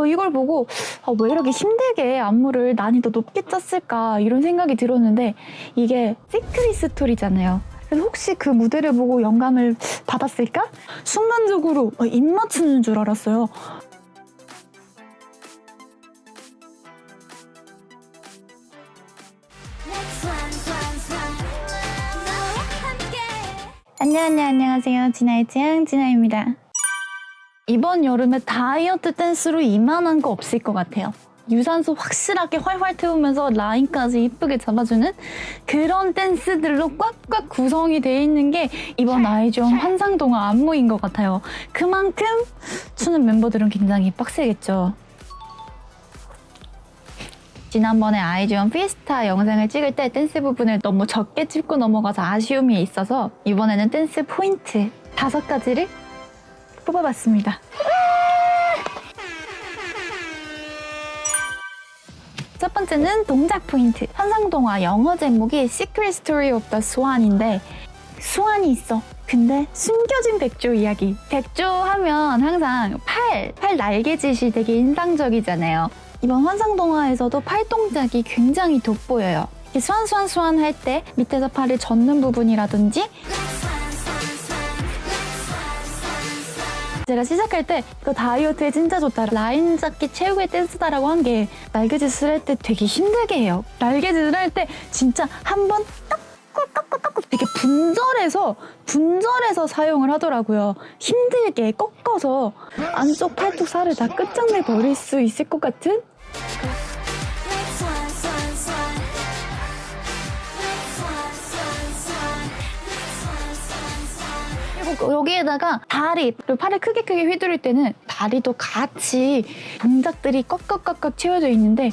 어, 이걸 보고 어, 왜 이렇게 힘들게 안무를 난이도 높게 짰을까 이런 생각이 들었는데 이게 시크릿 스토리잖아요. 그래서 혹시 그 무대를 보고 영감을 받았을까? 순간적으로 어, 입 맞추는 줄 알았어요. 안녕 안녕 안녕하세요 진아의 취향 진아입니다. 이번 여름에 다이어트 댄스로 이만한 거 없을 것 같아요. 유산소 확실하게 활활 태우면서 라인까지 이쁘게 잡아주는 그런 댄스들로 꽉꽉 구성이 돼 있는 게 이번 아이즈원 환상동화 안무인 것 같아요. 그만큼 추는 멤버들은 굉장히 빡세겠죠. 지난번에 아이즈원 피에스타 영상을 찍을 때 댄스 부분을 너무 적게 찍고 넘어가서 아쉬움이 있어서 이번에는 댄스 포인트 다섯 가지를 뽑아봤습니다. 첫 번째는 동작 포인트. 환상동화 영어 제목이 Secret Story of the Swan인데 수완이 있어. 근데 숨겨진 백조 이야기. 백조 하면 항상 팔, 팔 날개짓이 되게 인상적이잖아요. 이번 환상동화에서도 팔 동작이 굉장히 돋보여요. 이렇게 수완 수완 수완 할 때 밑에서 팔을 젓는 부분이라든지 제가 시작할 때 이거 다이어트에 진짜 좋다. 라인 잡기 최고의 댄스다라고 한 게 날개짓을 할 때 되게 힘들게 해요. 날개짓을 할 때 진짜 한번 깎고 깎고 되게 분절해서 분절해서 사용을 하더라고요. 힘들게 꺾어서 안쪽 팔뚝 살을 다 끝장내 버릴 수 있을 것 같은 여기에다가 다리, 팔을 크게 크게 휘두를 때는 다리도 같이 동작들이 꽉꽉꽉꽉 채워져 있는데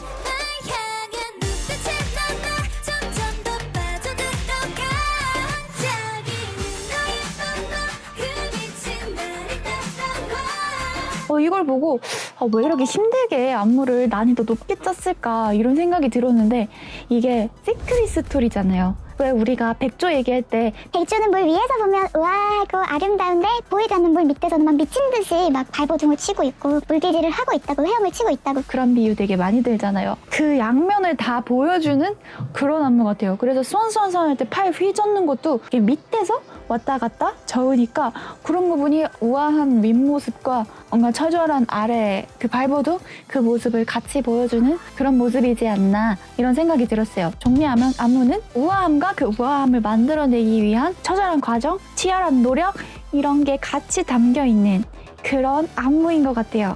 어, 이걸 보고 어, 왜 이렇게 힘들게 안무를 난이도 높게 짰을까 이런 생각이 들었는데 이게 시크릿 스토리잖아요. 왜 우리가 백조 얘기할 때 백조는 물 위에서 보면 우와 하고 아름다운데 보이지 않는 물 밑에서는 막 미친 듯이 막 발버둥을 치고 있고 물질질을 하고 있다고 헤엄을 치고 있다고 그런 비유 되게 많이 들잖아요. 그 양면을 다 보여주는 그런 안무 같아요. 그래서 수원수원수원 할때 팔 휘젓는 것도 밑에서 왔다 갔다 저으니까 그런 부분이 우아한 윗모습과 뭔가 처절한 아래 그 발버둥 그 모습을 같이 보여주는 그런 모습이지 않나 이런 생각이 들었어요. 정리하면 안무는 우아함과 그 우아함을 만들어내기 위한 처절한 과정, 치열한 노력 이런 게 같이 담겨 있는 그런 안무인 것 같아요.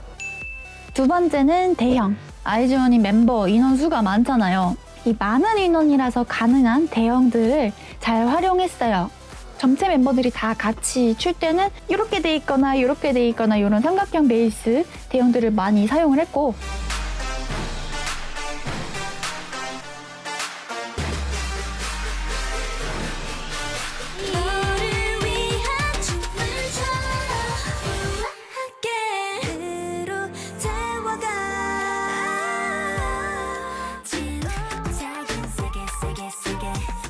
두 번째는 대형. 아이즈원이 멤버 인원수가 많잖아요. 이 많은 인원이라서 가능한 대형들을 잘 활용했어요. 전체 멤버들이 다 같이 출 때는 이렇게 돼 있거나 이렇게 돼 있거나 이런 삼각형 베이스 대형들을 많이 사용을 했고.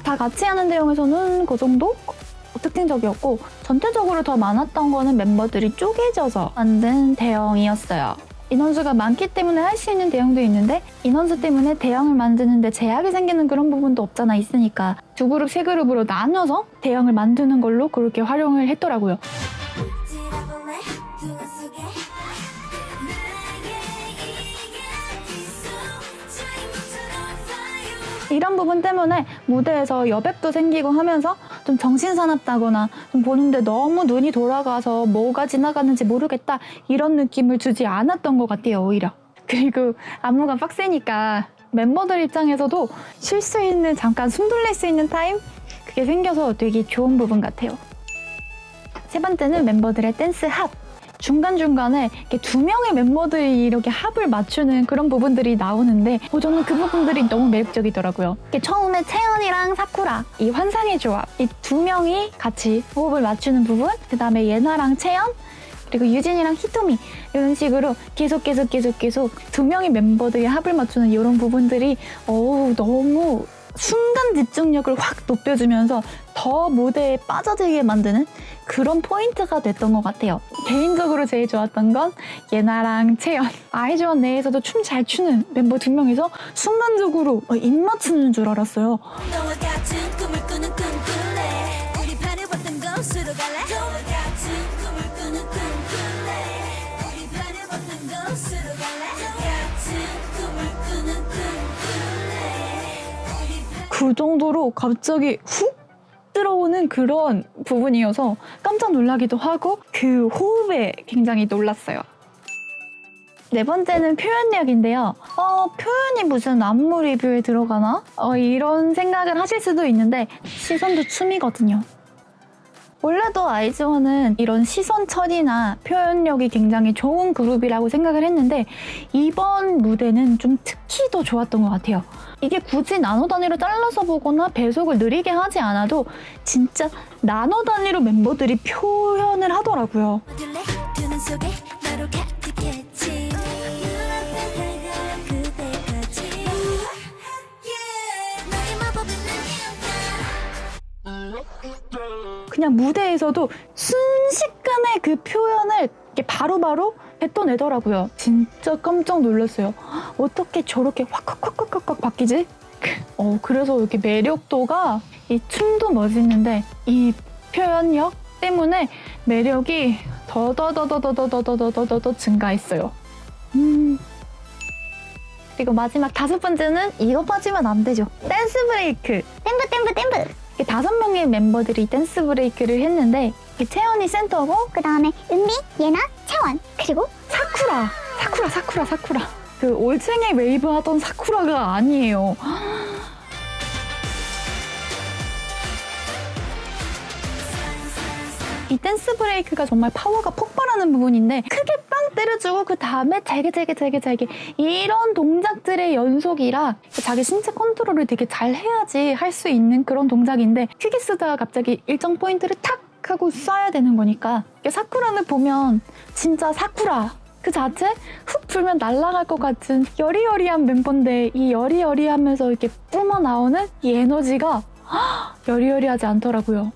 다 같이 하는 대형에서는 그 정도 특징적이었고 전체적으로 더 많았던 거는 멤버들이 쪼개져서 만든 대형이었어요. 인원수가 많기 때문에 할 수 있는 대형도 있는데 인원수 때문에 대형을 만드는데 제약이 생기는 그런 부분도 없잖아 있으니까 두 그룹, 세 그룹으로 나눠서 대형을 만드는 걸로 그렇게 활용을 했더라고요. 이런 부분 때문에 무대에서 여백도 생기고 하면서 좀 정신사납다거나 좀 보는데 너무 눈이 돌아가서 뭐가 지나가는지 모르겠다 이런 느낌을 주지 않았던 것 같아요 오히려. 그리고 안무가 빡세니까 멤버들 입장에서도 쉴 수 있는 잠깐 숨 돌릴 수 있는 타임? 그게 생겨서 되게 좋은 부분 같아요. 세 번째는 멤버들의 댄스 합 중간중간에 이렇게 두 명의 멤버들이 이렇게 합을 맞추는 그런 부분들이 나오는데 어, 저는 그 부분들이 너무 매력적이더라고요. 처음에 채연이랑 사쿠라 이 환상의 조합 이 두 명이 같이 호흡을 맞추는 부분 그 다음에 예나랑 채연 그리고 유진이랑 히토미 이런 식으로 계속 계속 계속 계속 두 명의 멤버들이 합을 맞추는 이런 부분들이 어우 너무 순간 집중력을 확 높여주면서 더 무대에 빠져들게 만드는 그런 포인트가 됐던 것 같아요. 개인적으로 제일 좋았던 건 예나랑 채연. 아이즈원 내에서도 춤 잘 추는 멤버 두 명이서 순간적으로 어, 입 맞추는 줄 알았어요. 그 정도로 갑자기 훅 들어오는 그런 부분이어서 깜짝 놀라기도 하고 그 호흡에 굉장히 놀랐어요. 네 번째는 표현력인데요. 어, 표현이 무슨 안무 리뷰에 들어가나? 어, 이런 생각을 하실 수도 있는데 시선도 춤이거든요. 원래도 아이즈원은 이런 시선 처리나 표현력이 굉장히 좋은 그룹이라고 생각을 했는데 이번 무대는 좀 특히 더 좋았던 것 같아요. 이게 굳이 나노 단위로 잘라서 보거나 배속을 느리게 하지 않아도 진짜 나노 단위로 멤버들이 표현을 하더라고요. 그냥 무대에서도 순식간에 그 표현을 이렇게 바로바로 뱉어내더라고요. 진짜 깜짝 놀랐어요. 어떻게 저렇게 확확확확확 바뀌지? 어, 그래서 이렇게 매력도가 이 춤도 멋있는데 이 표현력 때문에 매력이 더더더더더더더더더더 증가했어요. 음. 그리고 마지막 다섯 번째는 이거 빠지면 안 되죠. 댄스 브레이크. 댄브 댄브 댄브. 다섯 명의 멤버들이 댄스 브레이크를 했는데 채연이 센터고 그 다음에 은비, 예나, 채원 그리고 사쿠라. 사쿠라 사쿠라 사쿠라. 그 올챙이 웨이브 하던 사쿠라가 아니에요. 이 댄스 브레이크가 정말 파워가 폭발하는 부분인데 크게 빵 때려주고 그 다음에 잘게 잘게 잘게 잘게 이런 동작들의 연속이라 자기 신체 컨트롤을 되게 잘 해야지 할 수 있는 그런 동작인데 크게 쓰다가 갑자기 일정 포인트를 탁 하고 쏴야 되는 거니까 사쿠라는 보면 진짜 사쿠라 그 자체 훅 불면 날아갈 것 같은 여리여리한 멤버인데 이 여리여리하면서 이렇게 뿜어 나오는 이 에너지가 여리여리하지 않더라고요.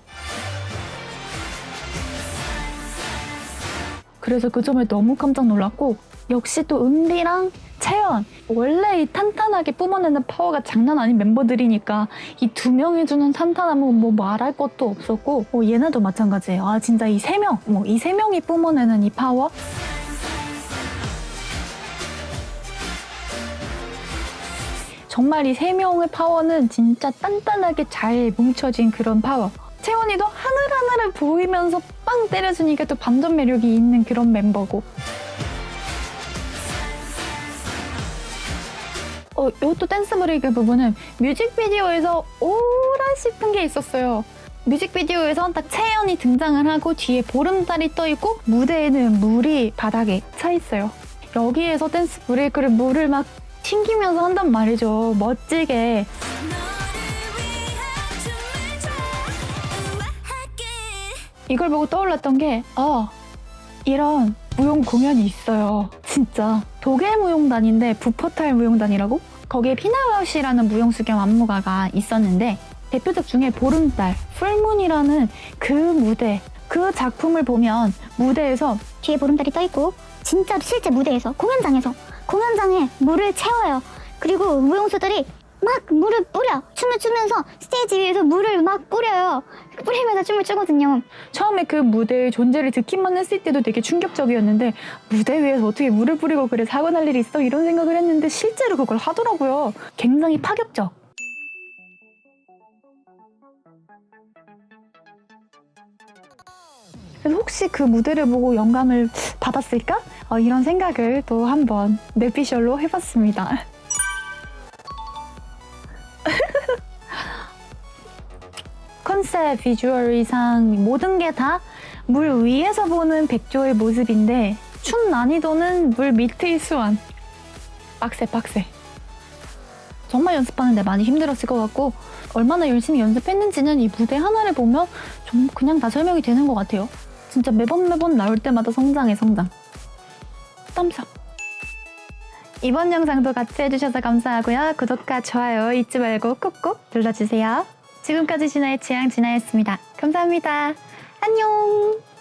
그래서 그 점에 너무 깜짝 놀랐고 역시 또 은비랑 채연 원래 이 탄탄하게 뿜어내는 파워가 장난 아닌 멤버들이니까 이 두 명이 주는 탄탄함은 뭐 말할 것도 없었고 어, 얘네도 마찬가지예요. 아 진짜 이 세 명, 뭐 이 세 명이 뿜어내는 이 파워 정말 이 세 명의 파워는 진짜 단단하게 잘 뭉쳐진 그런 파워. 채원이도 하늘하늘을 보이면서 빵 때려주니까 또 반전 매력이 있는 그런 멤버고. 어, 이것도 댄스 브레이크 부분은 뮤직비디오에서 오라 싶은 게 있었어요. 뮤직비디오에서 딱 채연이 등장을 하고 뒤에 보름달이 떠 있고 무대에는 물이 바닥에 차 있어요. 여기에서 댄스 브레이크를 물을 막 튕기면서 한단 말이죠. 멋지게. 이걸 보고 떠올랐던 게, 아, 이런 무용 공연이 있어요. 진짜. 독일 무용단인데 부퍼탈 무용단이라고? 거기에 피나우시라는 무용수경 안무가가 있었는데 대표작 중에 보름달, 풀문이라는 그 무대, 그 작품을 보면 무대에서 뒤에 보름달이 떠 있고 진짜 실제 무대에서 공연장에서 공연장에 물을 채워요. 그리고 무용수들이 막 물을 뿌려 춤을 추면서 스테이지 위에서 물을 막 뿌려요. 뿌리면서 춤을 추거든요. 처음에 그 무대의 존재를 듣기만 했을 때도 되게 충격적이었는데 무대 위에서 어떻게 물을 뿌리고 그래 사고 날 일이 있어 이런 생각을 했는데 실제로 그걸 하더라고요. 굉장히 파격적. 그래서 혹시 그 무대를 보고 영감을 받았을까? 어, 이런 생각을 또 한번 뇌피셜로 해봤습니다. 컨셉, 비주얼, 의상 모든 게 다 물 위에서 보는 백조의 모습인데 춤 난이도는 물 밑의 수완. 빡세 빡세. 정말 연습하는데 많이 힘들었을 것 같고 얼마나 열심히 연습했는지는 이 무대 하나를 보면 좀 그냥 다 설명이 되는 것 같아요. 진짜 매번 매번 나올 때마다 성장해 성장. 땀삽. 이번 영상도 같이 해주셔서 감사하고요. 구독과 좋아요 잊지 말고 꾹꾹 눌러주세요. 지금까지 진아의 취향 진아였습니다. 감사합니다. 안녕!